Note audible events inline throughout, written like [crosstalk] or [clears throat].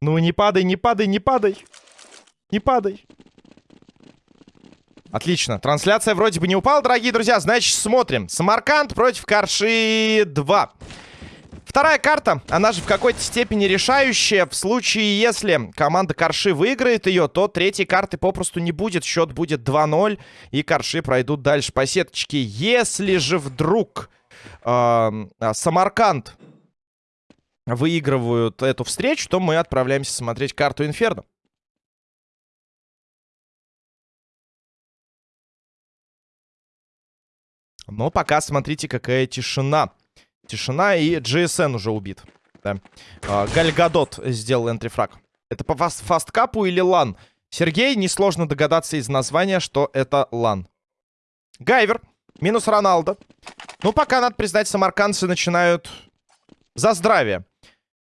Ну, не падай, не падай, не падай. Не падай. Отлично. Трансляция вроде бы не упала, дорогие друзья. Значит, смотрим. Самарканд против Карши 2. Вторая карта, она же в какой-то степени решающая. В случае, если команда Карши выиграет ее, то третьей карты попросту не будет. Счет будет 2-0, и Карши пройдут дальше по сеточке. Если же вдруг э, Самарканд выигрывают эту встречу, то мы отправляемся смотреть карту Инферно. Но пока смотрите, какая тишина. Тишина и GSN уже убит. Да. А, Гальгадот сделал entry frag. Это по fast фасткапу или LAN? Сергей, несложно догадаться из названия, что это LAN. Гайвер. Минус Роналдо. Ну, пока, надо признать, самаркандцы начинают за здравие.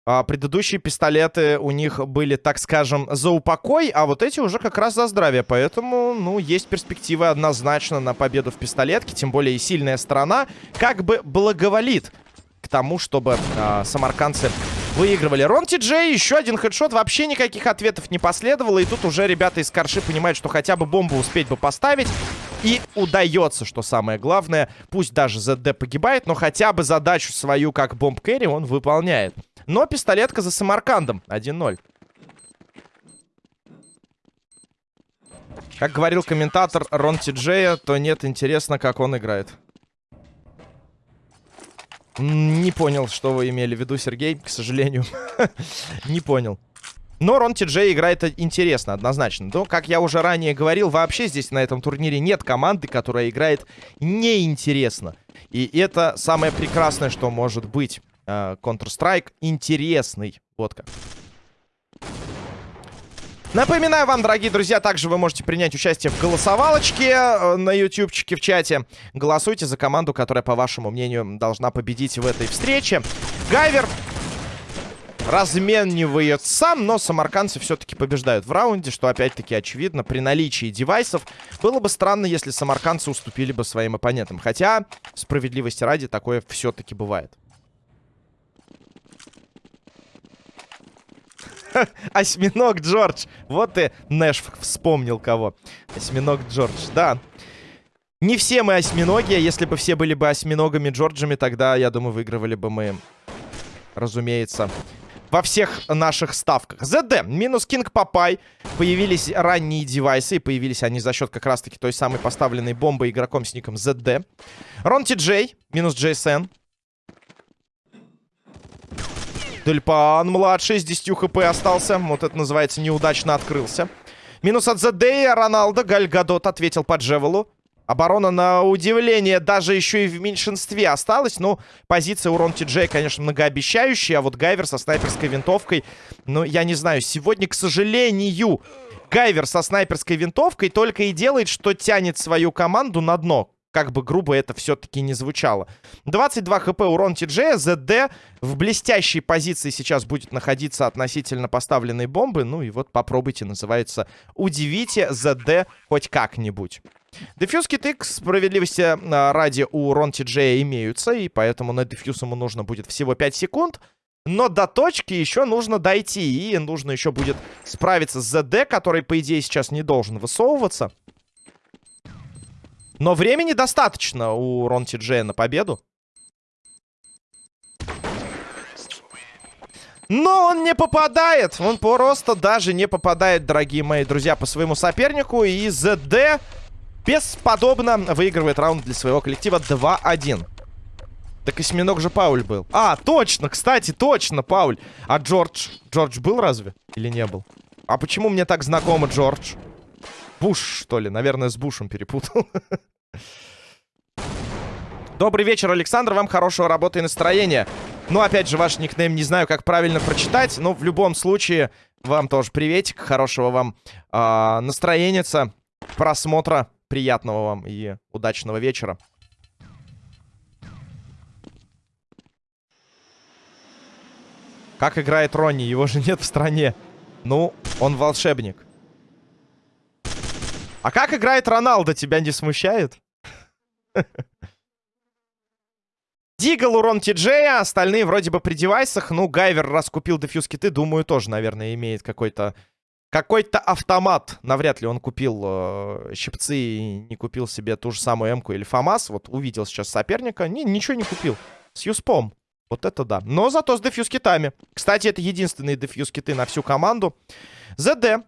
А, предыдущие пистолеты у них были, так скажем, за упокой, а вот эти уже как раз за здравие. Поэтому, ну, есть перспективы однозначно на победу в пистолетке. Тем более и сильная сторона как бы благоволит к тому, чтобы э, самаркандцы выигрывали. Рон Ти Джей, еще один хедшот. Вообще никаких ответов не последовало. И тут уже ребята из Карши понимают, что хотя бы бомбу успеть бы поставить. И удается, что самое главное. Пусть даже ЗД погибает, но хотя бы задачу свою как бомб-кэрри он выполняет. Но пистолетка за Самаркандом. 1-0. Как говорил комментатор Рон Тиджея, то нет, интересно, как он играет. Не понял, что вы имели в виду, Сергей, к сожалению. [laughs] Не понял. Но Рон Тиджей играет интересно, однозначно. Но, как я уже ранее говорил, вообще здесь на этом турнире нет команды, которая играет неинтересно. И это самое прекрасное, что может быть. Э, Counter-Strike интересный. Вот как. Напоминаю вам, дорогие друзья, также вы можете принять участие в голосовалочке э, на ютубчике в чате. Голосуйте за команду, которая, по вашему мнению, должна победить в этой встрече. Гайвер разменивает сам, но самаркандцы все-таки побеждают в раунде, что опять-таки очевидно. При наличии девайсов было бы странно, если самаркандцы уступили бы своим оппонентам. Хотя, справедливости ради, такое все-таки бывает. [laughs] Осьминог Джордж. Вот и Нэш вспомнил кого. Осьминог Джордж, да. Не все мы осьминоги. Если бы все были бы осьминогами Джорджами, тогда, я думаю, выигрывали бы мы, разумеется, во всех наших ставках. ЗД, минус Кинг Папай. Появились ранние девайсы, и появились они за счет как раз-таки той самой поставленной бомбы игроком с ником ЗД. Рон Ти Джей, минус Джейсен. Дельпан младший с 10 хп остался. Вот это называется неудачно открылся. Минус от Задея. Роналдо. Гальгадот ответил по Джевелу. Оборона, на удивление, даже еще и в меньшинстве осталась. Ну, позиция у Рон Ти конечно, многообещающая. А вот Гайвер со снайперской винтовкой... Ну, я не знаю. Сегодня, к сожалению, Гайвер со снайперской винтовкой только и делает, что тянет свою команду на дно как бы грубо это все-таки не звучало. 22 хп урон Ти-Джея. ЗД в блестящей позиции сейчас будет находиться относительно поставленной бомбы. Ну и вот попробуйте, называется, удивите ЗД хоть как-нибудь. Дефьюз киты, к справедливости а, ради, у Рон Ти-Джея имеются, и поэтому на дефьюз ему нужно будет всего 5 секунд. Но до точки еще нужно дойти, и нужно еще будет справиться с ЗД, который, по идее, сейчас не должен высовываться. Но времени достаточно у Рон Ти на победу. Но он не попадает. Он просто даже не попадает, дорогие мои друзья, по своему сопернику. И ЗД бесподобно выигрывает раунд для своего коллектива 2-1. Так осьминог же Пауль был. А, точно, кстати, точно, Пауль. А Джордж? Джордж был разве? Или не был? А почему мне так знакомо Джордж? Буш, что ли? Наверное, с Бушем перепутал. [laughs] Добрый вечер, Александр. Вам хорошего работы и настроения. Ну, опять же, ваш никнейм не знаю, как правильно прочитать. Но в любом случае, вам тоже приветик. Хорошего вам э, настроения, просмотра. Приятного вам и удачного вечера. Как играет Ронни? Его же нет в стране. Ну, он волшебник. А как играет Роналдо, тебя не смущает? Дигл, урон Тиджея, остальные вроде бы при девайсах. Ну, Гайвер, раз купил дефьюз киты, думаю, тоже, наверное, имеет какой-то какой-то автомат. Навряд ли он купил э, щипцы и не купил себе ту же самую М-ку или ФАМАС. Вот увидел сейчас соперника. Не, ничего не купил. С Юспом. Вот это да. Но зато с дефьюз китами. Кстати, это единственные дефьюз киты на всю команду. ЗД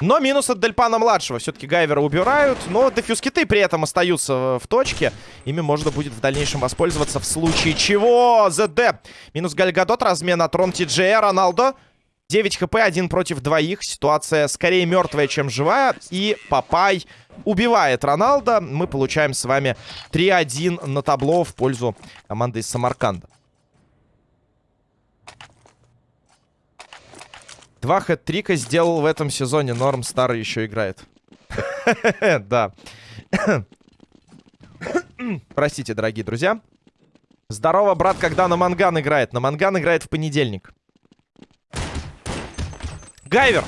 Но минус от Дельпана-младшего. Все-таки Гайвера убирают. Но дефьюз-киты при этом остаются в точке. Ими можно будет в дальнейшем воспользоваться в случае чего. ЗД. Минус Гальгадот. Размен от Ром Тиджея. Роналдо. 9 хп, один против двоих. Ситуация скорее мертвая, чем живая. И Папай убивает Роналдо. Мы получаем с вами 3-1 на табло в пользу команды из Самарканда. Два хэт-трика сделал в этом сезоне. Норм старый еще играет. [laughs] Да. [coughs] Простите, дорогие друзья. Здорово, брат, когда на Манган играет. На Манган играет в понедельник. Гайвер.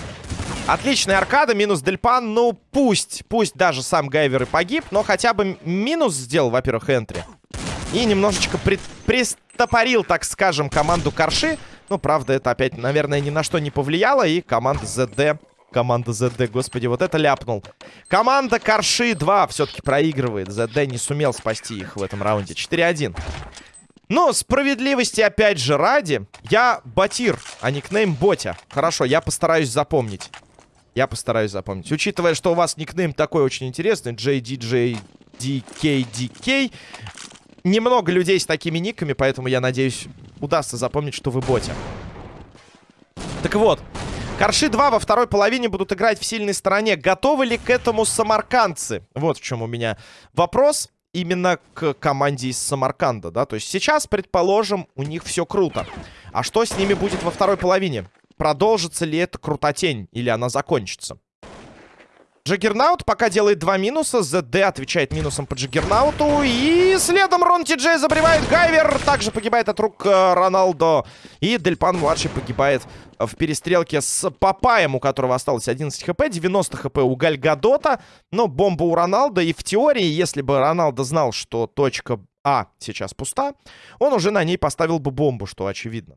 Отличная аркада, минус Дельпан. Ну, пусть, пусть даже сам Гайвер и погиб, но хотя бы минус сделал, во-первых, энтри. И немножечко при пристопорил, так скажем, команду Корши. Ну, правда, это опять, наверное, ни на что не повлияло. И команда ЗД... Команда ЗД, господи, вот это ляпнул. Команда Корши 2 все-таки проигрывает. ЗД не сумел спасти их в этом раунде. 4-1. Но справедливости, опять же, ради, я Батир, а никнейм Ботя. Хорошо, я постараюсь запомнить. Я постараюсь запомнить. Учитывая, что у вас никнейм такой очень интересный, JDJDKDK, немного людей с такими никами, поэтому я надеюсь, удастся запомнить, что вы боте. Так вот, Корши 2 во второй половине будут играть в сильной стороне. Готовы ли к этому самаркандцы? Вот в чем у меня вопрос именно к команде из Самарканда, да? То есть сейчас, предположим, у них все круто. А что с ними будет во второй половине? Продолжится ли эта крутотень или она закончится? Джаггернаут пока делает два минуса. ЗД отвечает минусом по Джаггернауту. И следом Рон Ти Джей забривает. Гайвер также погибает от рук э, Роналдо. И Дельпан-младший погибает в перестрелке с Папаем, у которого осталось 11 HP. 90 HP у Гальгадота. Но бомба у Роналдо. И в теории, если бы Роналдо знал, что точка А сейчас пуста, он уже на ней поставил бы бомбу, что очевидно.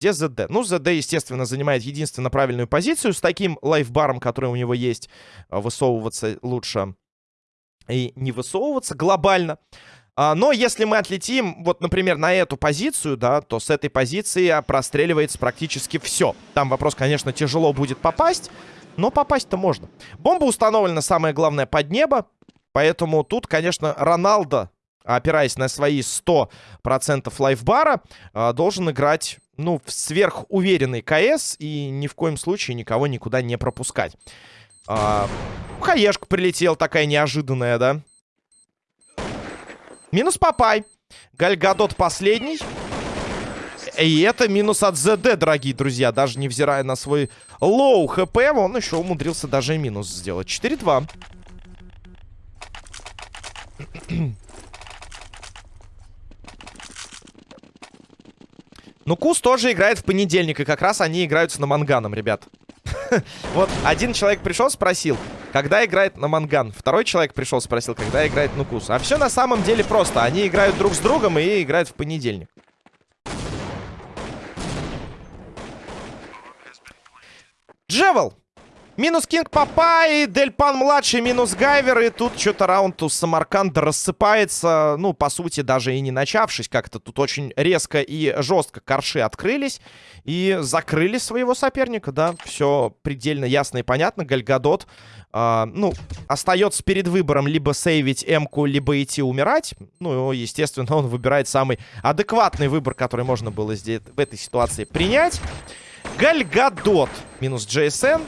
Где ЗД? Ну, ЗД, естественно, занимает единственно правильную позицию. С таким лайфбаром, который у него есть, а, высовываться лучше и не высовываться глобально. А, но если мы отлетим, вот, например, на эту позицию, да, то с этой позиции простреливается практически все. Там вопрос, конечно, тяжело будет попасть, но попасть-то можно. Бомба установлена, самое главное, под небо. Поэтому тут, конечно, Роналдо, опираясь на свои 100% лайфбара, а, должен играть ну, сверхуверенный КС и ни в коем случае никого никуда не пропускать. А, хаешка прилетела такая неожиданная, да? Минус Папай. Гальгадот последний. И это минус от ЗД, дорогие друзья. Даже невзирая на свой low HP, он еще умудрился даже минус сделать. 4-2. Нукус тоже играет в понедельник, и как раз они играют с Наманганом, ребят. [laughs] Вот один человек пришел, спросил, когда играет Наманган. Второй человек пришел, спросил, когда играет Нукус. А все на самом деле просто. Они играют друг с другом и играют в понедельник. Джевел! Минус Кинг Папай, Дельпан младший, минус Гайвер. И тут что-то раунд у Самарканда рассыпается. Ну, по сути, даже и не начавшись как-то. Тут очень резко и жестко корши открылись. И закрыли своего соперника, да. Все предельно ясно и понятно. Гальгадот, э, ну, остается перед выбором либо сейвить М-ку, либо идти умирать. Ну, естественно, он выбирает самый адекватный выбор, который можно было здесь в этой ситуации принять. Гальгадот минус JSN.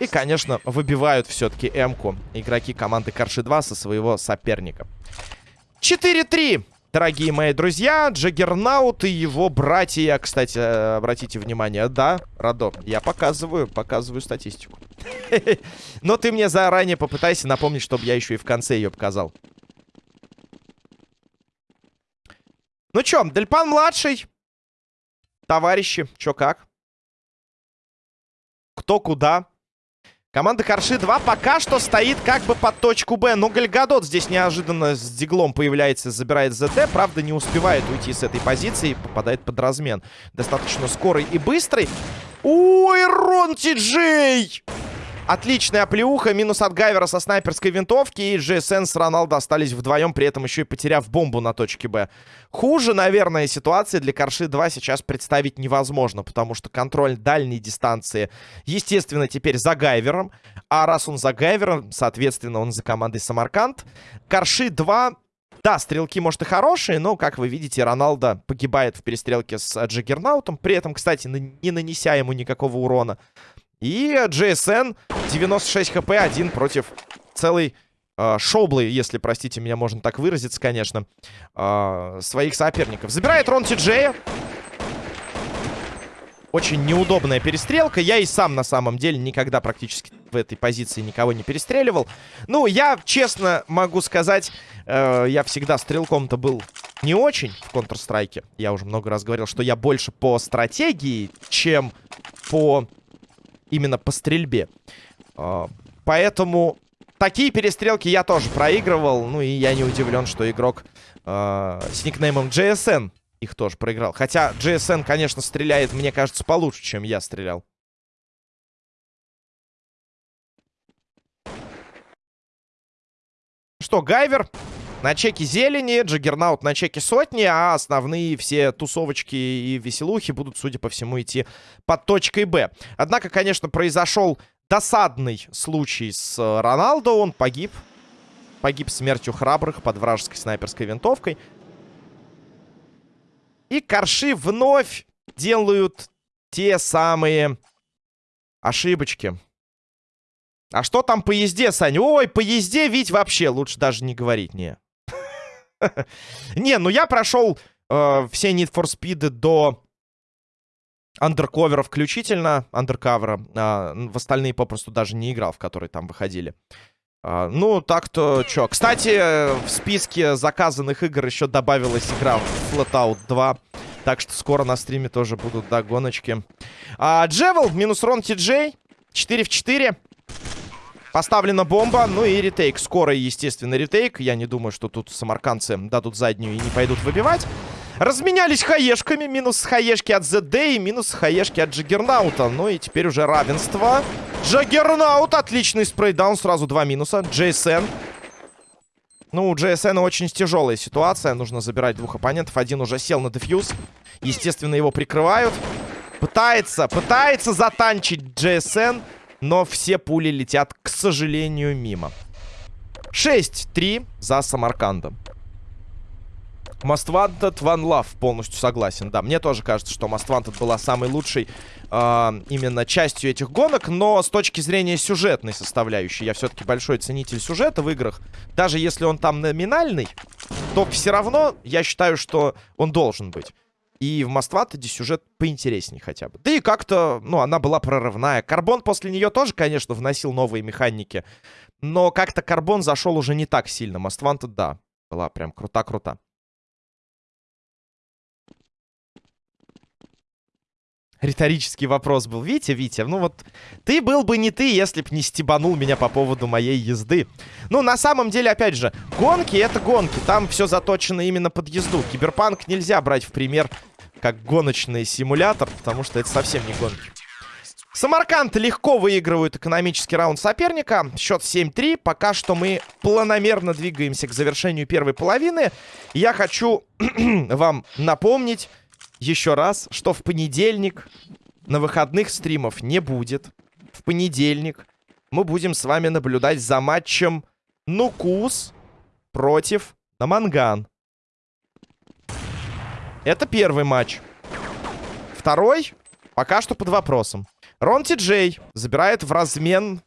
И, конечно, выбивают все-таки М-ку игроки команды Карши-2 со своего соперника. 4-3, дорогие мои друзья. Джаггернаут и его братья. Кстати, обратите внимание, да, Радо, я показываю, показываю статистику. [laughs] Но ты мне заранее попытайся напомнить, чтобы я еще и в конце ее показал. Ну чё, Дельпан младший. Товарищи, чё как? кто куда. Команда Корши 2 пока что стоит как бы под точку Б. Но Гальгадот здесь неожиданно с диглом появляется, забирает ЗТ. Правда, не успевает уйти с этой позиции. Попадает под размен. Достаточно скорый и быстрый. Ой, Рон Ти-Джей! Отличная оплеуха, минус от Гайвера со снайперской винтовки. И GSN с Роналдо остались вдвоем, при этом еще и потеряв бомбу на точке Б. Хуже, наверное, ситуации для Корши 2 сейчас представить невозможно, потому что контроль дальней дистанции, естественно, теперь за Гайвером. А раз он за Гайвером, соответственно, он за командой Самарканд. Корши 2 да, стрелки, может, и хорошие, но, как вы видите, Роналдо погибает в перестрелке с Джиггернаутом. При этом, кстати, не нанеся ему никакого урона. И GSN 96 хп, один против целой э, шоблы, если, простите меня, можно так выразиться, конечно, э, своих соперников. Забирает Рон Тиджея. Очень неудобная перестрелка. Я и сам, на самом деле, никогда практически в этой позиции никого не перестреливал. Ну, я, честно могу сказать, э, я всегда стрелком-то был не очень в Counter-Strike. Я уже много раз говорил, что я больше по стратегии, чем по именно по стрельбе. А, поэтому такие перестрелки я тоже проигрывал. Ну и я не удивлен, что игрок э, с никнеймом JSN их тоже проиграл. Хотя JSN, конечно, стреляет, мне кажется, получше, чем я стрелял. Что, Гайвер на чеке зелени, Джаггернаут на чеке сотни, а основные все тусовочки и веселухи будут, судя по всему, идти под точкой Б. Однако, конечно, произошел досадный случай с э, Роналдо. Он погиб. Погиб смертью храбрых под вражеской снайперской винтовкой. И Корши вновь делают те самые ошибочки. А что там по езде, Саня? Ой, по езде ведь вообще лучше даже не говорить, не. [laughs] Не, ну я прошел э, все Need for Speed до андерковера включительно, андеркавера. А, в остальные попросту даже не играл, в которые там выходили. А, ну, так-то, чё. Кстати, в списке заказанных игр еще добавилась игра Flatout 2. Так что скоро на стриме тоже будут, да, гоночки. А, Джевел, минус Рон Ти Джей. 4 в 4. Поставлена бомба, ну и ретейк. Скоро, естественно, ретейк. Я не думаю, что тут самаркандцы дадут заднюю и не пойдут выбивать. Разменялись хаешками. Минус хаешки от ZD и минус хаешки от Джаггернаута. Ну и теперь уже равенство. Джаггернаут. Отличный спрейдаун. Сразу два минуса. JSN. Ну, у JSN очень тяжелая ситуация. Нужно забирать двух оппонентов. Один уже сел на дефьюз. Естественно, его прикрывают. Пытается, пытается затанчить JSN. Но все пули летят, к сожалению, мимо. 6-3 за Самаркандом. Most Wanted, One Love. Полностью согласен. Да, мне тоже кажется, что Most Wanted была самой лучшей э, именно частью этих гонок. Но с точки зрения сюжетной составляющей, я все-таки большой ценитель сюжета в играх. Даже если он там номинальный, то все равно я считаю, что он должен быть. И в Мастватаде сюжет поинтереснее хотя бы. Да и как-то, ну, она была прорывная. Карбон после нее тоже, конечно, вносил новые механики. Но как-то Карбон зашел уже не так сильно. Мастванта, да, была прям крута-крута. Риторический вопрос был. Витя, Витя, ну вот ты был бы не ты, если б не стебанул меня по поводу моей езды. Ну, на самом деле, опять же, гонки — это гонки. Там все заточено именно под езду. Киберпанк нельзя брать в пример как гоночный симулятор, потому что это совсем не гонки. Самарканд легко выигрывают экономический раунд соперника. Счет 7-3. Пока что мы планомерно двигаемся к завершению первой половины. Я хочу [clears throat] вам напомнить еще раз, что в понедельник на выходных стримов не будет. В понедельник мы будем с вами наблюдать за матчем Нукус против Наманган. Это первый матч. Второй пока что под вопросом. Рон Ти Джей забирает в размен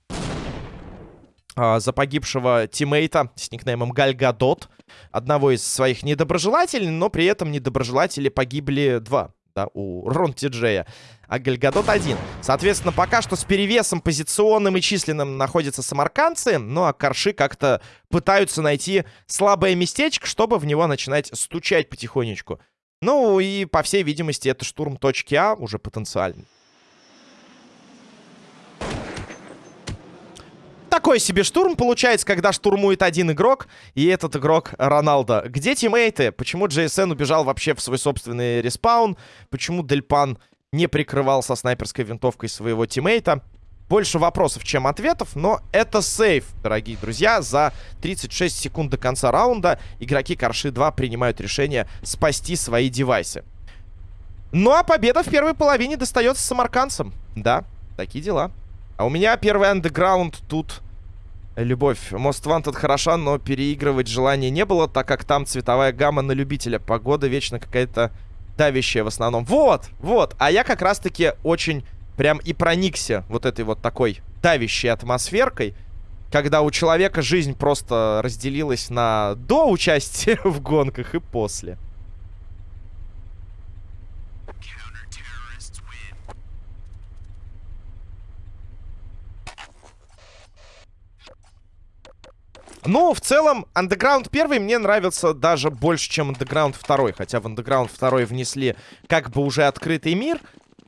а, за погибшего тиммейта с никнеймом Гальгадот. Одного из своих недоброжелателей, но при этом недоброжелатели погибли два. Да, у Рон Ти Джея. А Гальгадот один. Соответственно, пока что с перевесом позиционным и численным находятся самаркандцы. Ну а Корши как-то пытаются найти слабое местечко, чтобы в него начинать стучать потихонечку. Ну и, по всей видимости, это штурм точки А уже потенциально. Такой себе штурм получается, когда штурмует один игрок, и этот игрок Роналдо. Где тиммейты? Почему JSN убежал вообще в свой собственный респаун? Почему Дельпан не прикрывался снайперской винтовкой своего тиммейта? Больше вопросов, чем ответов, но это save, дорогие друзья. За 36 секунд до конца раунда игроки Корши 2 принимают решение спасти свои девайсы. Ну а победа в первой половине достается самарканцам. Да, такие дела. А у меня первый андеграунд тут... Любовь. Most Wanted хороша, но переигрывать желания не было, так как там цветовая гамма на любителя. Погода вечно какая-то давящая в основном. Вот, вот. А я как раз-таки очень прям и проникся вот этой вот такой давящей атмосферкой, когда у человека жизнь просто разделилась на до участия [laughs] в гонках и после. Ну, в целом, Underground 1 мне нравился даже больше, чем Underground 2. Хотя в Underground 2 внесли как бы уже открытый мир.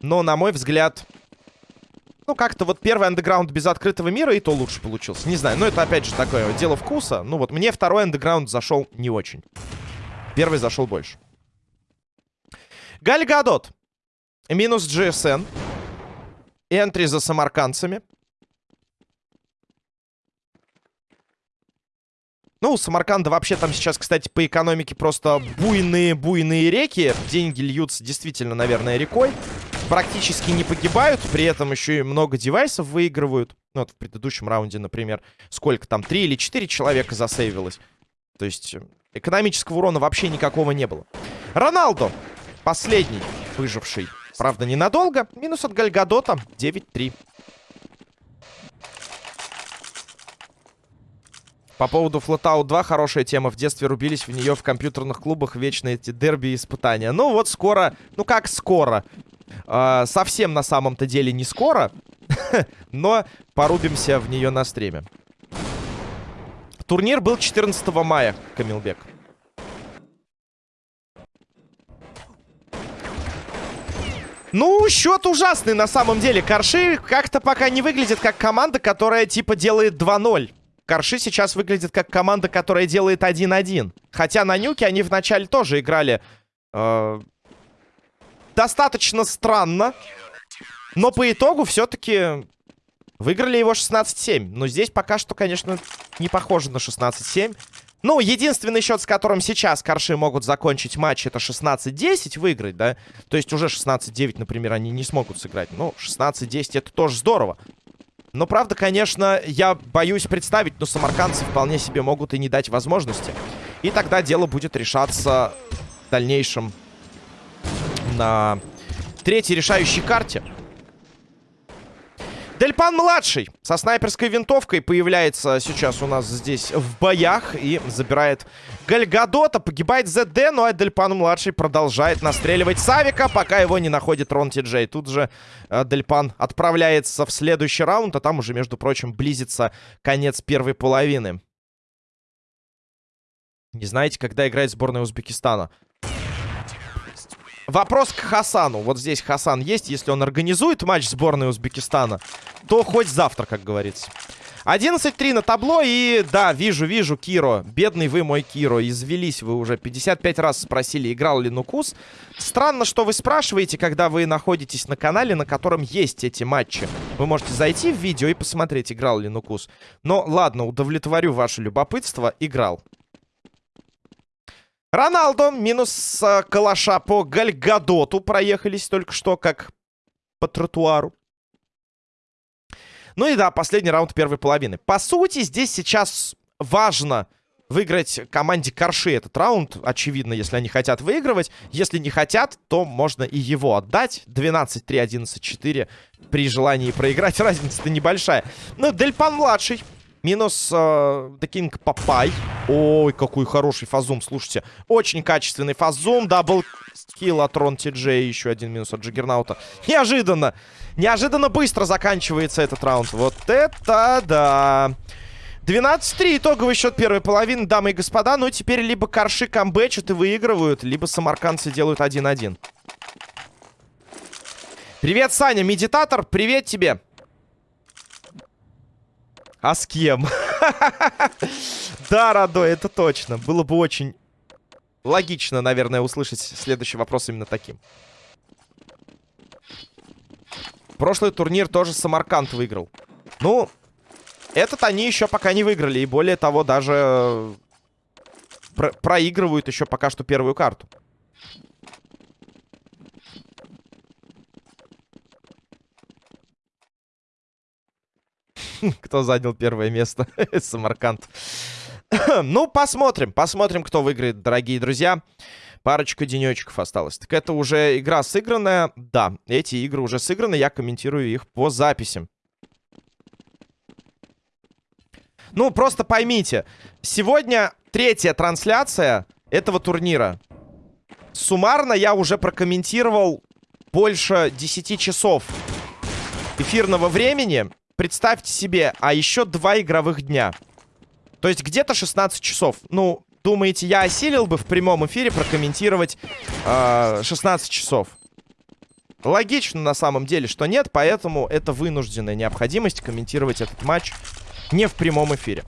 Но, на мой взгляд, ну, как-то вот первый андеграунд без открытого мира и то лучше получился. Не знаю, но это опять же такое дело вкуса. Ну вот, мне второй андеграунд зашел не очень. Первый зашел больше. Гальгадот. Минус GSN. Энтри за самаркандцами. Ну, у Самарканда вообще там сейчас, кстати, по экономике просто буйные-буйные реки. Деньги льются действительно, наверное, рекой практически не погибают, при этом еще и много девайсов выигрывают. Ну, вот в предыдущем раунде, например, сколько там, три или четыре человека засейвилось. То есть э, экономического урона вообще никакого не было. Роналдо, последний выживший. Правда, ненадолго. Минус от Гальгадота 9-3. По поводу Flatout 2 хорошая тема. В детстве рубились в нее в компьютерных клубах вечно эти дерби и испытания. Ну вот скоро, ну как скоро? Э, совсем на самом-то деле не скоро, [laughs] но порубимся в нее на стриме. Турнир был 14 мая, Камилбек. Ну, счет ужасный на самом деле. Корши как-то пока не выглядит как команда, которая типа делает 2-0. Корши сейчас выглядит как команда, которая делает 1-1. Хотя на нюке они вначале тоже играли э, достаточно странно. Но по итогу все-таки выиграли его 16-7. Но здесь пока что, конечно, не похоже на 16-7. Ну, единственный счет, с которым сейчас Корши могут закончить матч, это 16-10 выиграть, да? То есть уже 16-9, например, они не смогут сыграть. Ну, 16-10 это тоже здорово. Но, правда, конечно, я боюсь представить, но самаркандцы вполне себе могут и не дать возможности. И тогда дело будет решаться в дальнейшем на третьей решающей карте. Дельпан-младший со снайперской винтовкой появляется сейчас у нас здесь в боях и забирает Гальгадота. Погибает ЗД, ну а Дельпан-младший продолжает настреливать Савика, пока его не находит Рон Ти Джей. Тут же э, Дельпан отправляется в следующий раунд, а там уже, между прочим, близится конец первой половины. Не знаете, когда играет сборная Узбекистана? Вопрос к Хасану. Вот здесь Хасан есть. Если он организует матч сборной Узбекистана, то хоть завтра, как говорится. 11-3 на табло. И да, вижу, вижу, Киро. Бедный вы мой Киро. Извелись вы уже. 55 раз спросили, играл ли Нукус. Странно, что вы спрашиваете, когда вы находитесь на канале, на котором есть эти матчи. Вы можете зайти в видео и посмотреть, играл ли Нукус. Но ладно, удовлетворю ваше любопытство. Играл. Роналдо минус э, калаша по Гальгадоту. Проехались только что, как по тротуару. Ну и да, последний раунд первой половины. По сути, здесь сейчас важно выиграть команде Корши этот раунд. Очевидно, если они хотят выигрывать. Если не хотят, то можно и его отдать. 12-3, 11-4 при желании проиграть. [laughs] Разница-то небольшая. Ну, Дельпан-младший Минус э, Кинг Папай. Ой, какой хороший fast zoom, слушайте. Очень качественный fast zoom. Double kill от Рон Ти Джей. Еще один минус от Джаггернаута. Неожиданно. Неожиданно быстро заканчивается этот раунд. Вот это да. 12-3 итоговый счет первой половины, дамы и господа. Ну, теперь либо корши камбэчат и выигрывают, либо самаркандцы делают 1-1. Привет, Саня, медитатор, привет тебе. А с кем? [laughs] Да, Радой, это точно. Было бы очень логично, наверное, услышать следующий вопрос именно таким. Прошлый турнир тоже Самарканд выиграл. Ну, этот они еще пока не выиграли. И более того, даже про проигрывают еще пока что первую карту. [laughs] Кто занял первое место? [laughs] Самарканд. [clears throat] ну, посмотрим. Посмотрим, кто выиграет, дорогие друзья. Парочка денечков осталось. Так это уже игра сыгранная. Да, эти игры уже сыграны. Я комментирую их по записям. Ну, просто поймите. Сегодня третья трансляция этого турнира. Суммарно я уже прокомментировал больше 10 часов эфирного времени. Представьте себе, а еще два игровых дня. То есть где-то 16 часов. Ну, думаете, я осилил бы в прямом эфире прокомментировать э, 16 часов? Логично на самом деле, что нет, поэтому это вынужденная необходимость комментировать этот матч не в прямом эфире.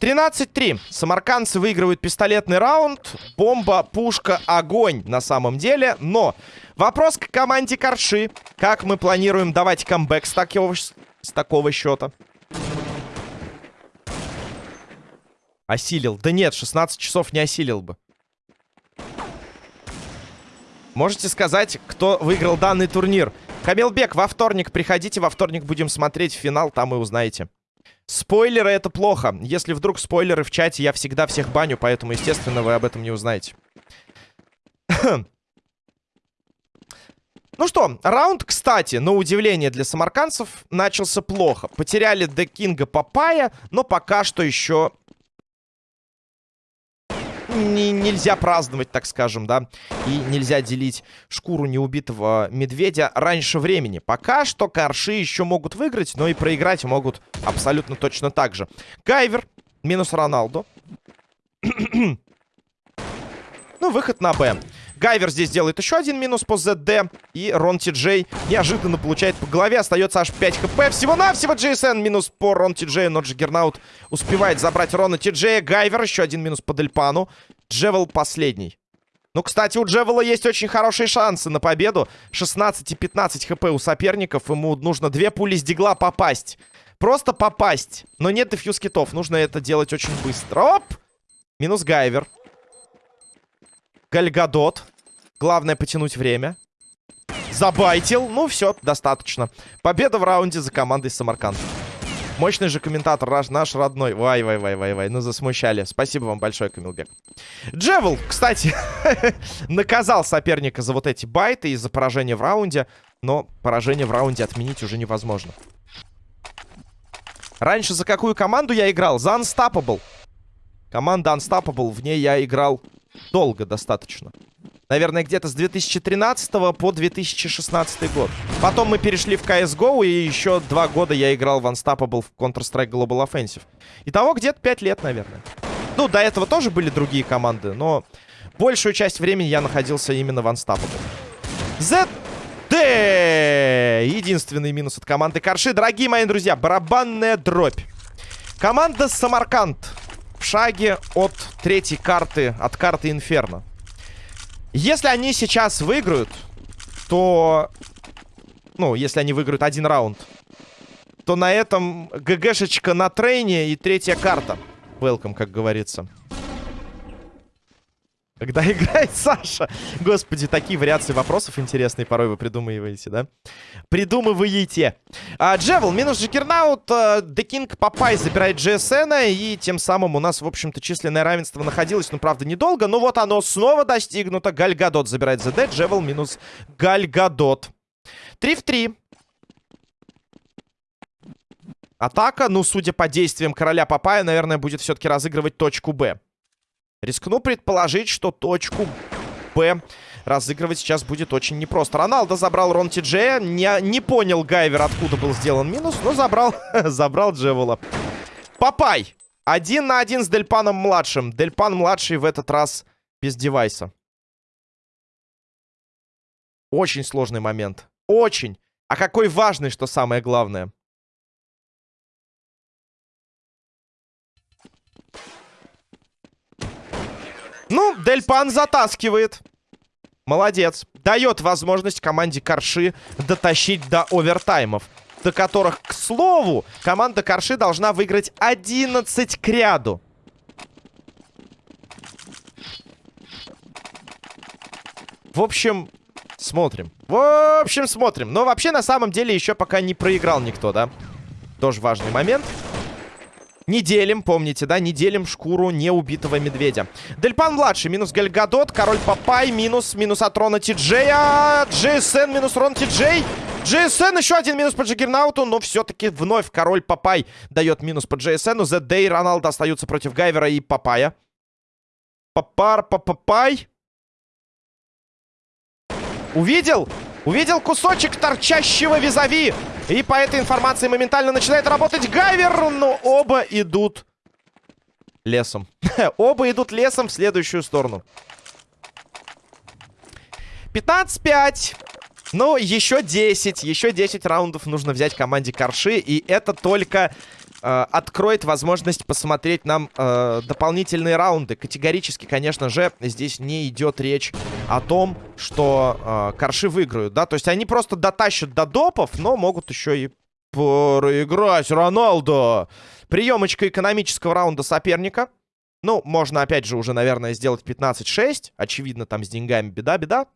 13-3. Самаркандцы выигрывают пистолетный раунд. Бомба, пушка, огонь на самом деле. Но вопрос к команде Корши. Как мы планируем давать камбэк с такого, с такого счета? Осилил. Да нет, 16 часов не осилил бы. Можете сказать, кто выиграл данный турнир? Камилбек, во вторник приходите, во вторник будем смотреть финал, там и узнаете. Спойлеры это плохо. Если вдруг спойлеры в чате, я всегда всех баню, поэтому, естественно, вы об этом не узнаете. [clears throat] Ну что, раунд, кстати, на удивление для самаркандцев, начался плохо. Потеряли Де Кинга Папая, но пока что еще не, нельзя праздновать, так скажем, да. И нельзя делить шкуру неубитого медведя раньше времени. Пока что корши еще могут выиграть, но и проиграть могут абсолютно точно так же. Гайвер минус Роналду. [clears throat] ну, выход на Б. Гайвер здесь делает еще один минус по ЗД. И Рон Джей неожиданно получает по голове. Остается аж 5 HP. Всего-навсего GSN минус по Рон Ти Джей. Но Джаггернаут успевает забрать Рона Ти Джея. Гайвер еще один минус по Дельпану. Джевел последний. Ну, кстати, у Джевела есть очень хорошие шансы на победу. 16 и 15 хп у соперников. Ему нужно две пули с дигла попасть. Просто попасть. Но нет дефьюз китов. Нужно это делать очень быстро. Оп! Минус Гайвер. Гальгадот. Главное потянуть время. Забайтил. Ну, все, достаточно. Победа в раунде за командой Самарканд. Мощный же комментатор, наш, родной. Вай, вай, вай, вай, вай. Ну, засмущали. Спасибо вам большое, Камилбек. Джевел, кстати, [laughs] наказал соперника за вот эти байты и за поражение в раунде. Но поражение в раунде отменить уже невозможно. Раньше за какую команду я играл? За Unstoppable. Команда Unstoppable. В ней я играл долго достаточно. Наверное, где-то с 2013 по 2016 год. Потом мы перешли в CSGO, и еще два года я играл в Unstoppable в Counter-Strike Global Offensive. Итого где-то 5 лет, наверное. Ну, до этого тоже были другие команды, но большую часть времени я находился именно в Unstoppable. ZD! Единственный минус от команды Карши. Дорогие мои друзья, барабанная дробь. Команда Самарканд в шаге от третьей карты, от карты Инферно. Если они сейчас выиграют, то... Ну, если они выиграют один раунд, то на этом ГГшечка на трейне и третья карта. Welcome, как говорится. Когда [laughs] играет Саша. Господи, такие вариации вопросов интересные порой вы придумываете, да? Придумываете. А, Джевел, минус Джекернаут. А, Декинг Папай забирает GSN. И тем самым у нас, в общем-то, численное равенство находилось. Ну, правда, недолго. Но вот оно снова достигнуто. Гальгадот забирает ЗД. Джевел минус Гальгадот. 3 в 3. Атака, ну, судя по действиям короля Папая, наверное, будет все-таки разыгрывать точку Б. Рискну предположить, что точку Б разыгрывать сейчас будет очень непросто. Роналдо забрал Рон Ти Джея. Не, не понял Гайвер, откуда был сделан минус, но забрал, [laughs] забрал Джевела. Папай! Один на один с Дельпаном-младшим. Дельпан-младший в этот раз без девайса. Очень сложный момент. Очень. А какой важный, что самое главное. Ну, Дельпан затаскивает. Молодец. Дает возможность команде Корши дотащить до овертаймов. До которых, к слову, команда Корши должна выиграть 11 к ряду. В общем, смотрим. В общем, смотрим. Но вообще, на самом деле, еще пока не проиграл никто, да? Тоже важный момент. Не делим, помните, да? Не делим шкуру неубитого медведя. Дельпан-младший, минус Гальгадот. Король Папай, минус, минус от Рона Тиджея. GSN, минус Рон Тиджей. GSN, еще один минус по Джиггернауту, но все-таки вновь Король Папай дает минус по GSN. ZD и Роналдо остаются против Гайвера и Папая. Папар, Папай. Увидел? Увидел кусочек торчащего визави. И по этой информации моментально начинает работать Гайвер, но оба идут лесом. [laughs] оба идут лесом в следующую сторону. 15-5. Ну, еще 10. Еще 10 раундов нужно взять команде Корши. И это только э, откроет возможность посмотреть нам э, дополнительные раунды. Категорически, конечно же, здесь не идет речь о том, что э, Корши выиграют, да. То есть они просто дотащат до допов, но могут еще и проиграть. Роналдо! Приемочка экономического раунда соперника. Ну, можно, опять же, уже, наверное, сделать 15-6. Очевидно, там с деньгами беда-беда.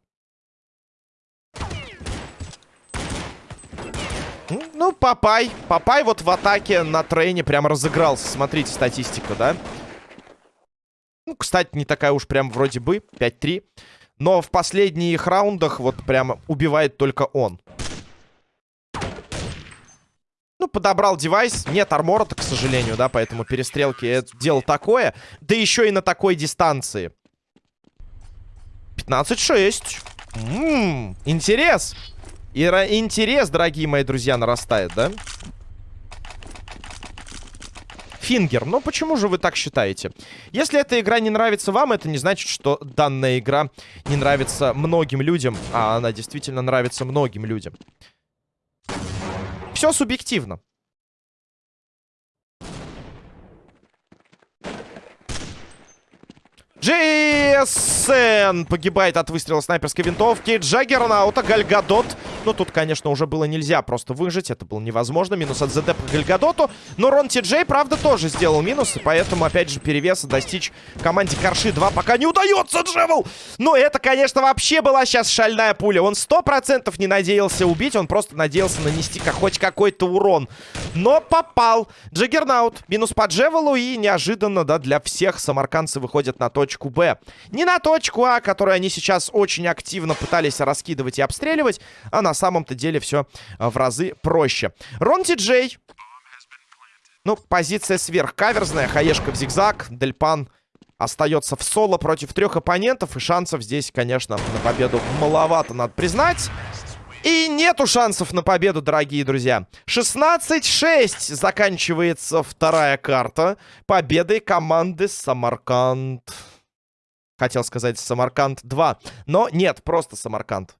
Ну, Папай. Папай вот в атаке на трейне прям разыгрался. Смотрите, статистика, да? Ну, кстати, не такая уж прям вроде бы. 5-3. Но в последних раундах вот прям убивает только он. Ну, подобрал девайс. Нет армора-то, к сожалению, да, поэтому перестрелки это дело такое. Да еще и на такой дистанции. 15-6. Ммм, интерес. И интерес, дорогие мои друзья, нарастает, да? Фингер. Ну, почему же вы так считаете? Если эта игра не нравится вам, это не значит, что данная игра не нравится многим людям. А она действительно нравится многим людям. Все субъективно. GSN погибает от выстрела снайперской винтовки. Джаггернаута, Гальгадот. Ну, тут, конечно, уже было нельзя просто выжить. Это было невозможно. Минус от ЗД по Гальгадоту. Но Рон Ти Джей, правда, тоже сделал минус. И поэтому, опять же, перевеса достичь команде Карши 2 пока не удается, Джевел! Ну, это, конечно, вообще была сейчас шальная пуля. Он 100% не надеялся убить. Он просто надеялся нанести как, хоть какой-то урон. Но попал. Джаггернаут. Минус по Джевелу. И неожиданно, да, для всех самарканцы выходят на точку Б. Не на точку А, которую они сейчас очень активно пытались раскидывать и обстреливать, а на самом-то деле все а, в разы проще. Рон Ти Джей. Ну, позиция сверхкаверзная. Хаешка в зигзаг. Дельпан остается в соло против трех оппонентов. И шансов здесь, конечно, на победу маловато, надо признать. И нету шансов на победу, дорогие друзья. 16-6 заканчивается вторая карта. Победой команды Самарканд. Хотел сказать Самарканд 2. Но нет, просто Самарканд.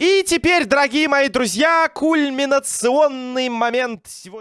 И теперь, дорогие мои друзья, кульминационный момент сегодня.